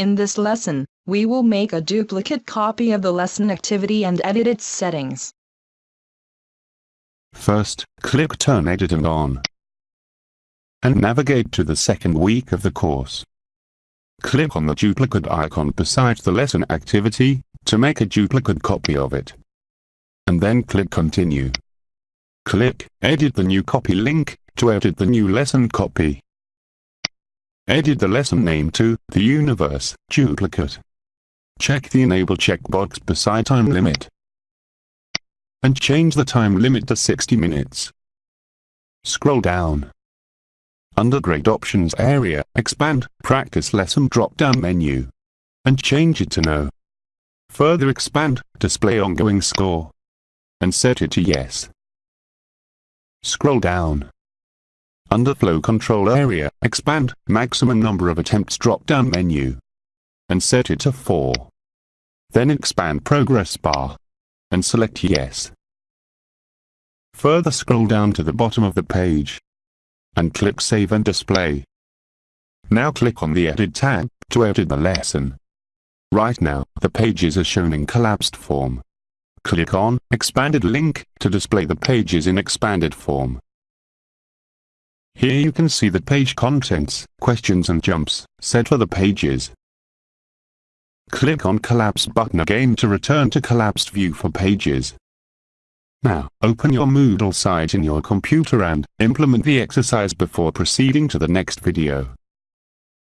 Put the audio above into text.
In this lesson, we will make a duplicate copy of the lesson activity and edit its settings. First, click Turn Editing on and navigate to the second week of the course. Click on the duplicate icon beside the lesson activity to make a duplicate copy of it. And then click Continue. Click Edit the new copy link to edit the new lesson copy. Edit the lesson name to The Universe Duplicate. Check the Enable checkbox beside Time Limit. And change the time limit to 60 minutes. Scroll down. Under Grade Options area, expand Practice Lesson drop-down menu. And change it to No. Further expand Display Ongoing Score. And set it to Yes. Scroll down. Under Flow Control area, expand Maximum Number of Attempts drop-down menu. And set it to 4. Then expand Progress Bar. And select Yes. Further scroll down to the bottom of the page. And click Save and Display. Now click on the Edit tab to edit the lesson. Right now, the pages are shown in collapsed form. Click on Expanded link to display the pages in expanded form. Here you can see the page contents, questions and jumps, set for the pages. Click on Collapse button again to return to collapsed view for pages. Now, open your Moodle site in your computer and implement the exercise before proceeding to the next video.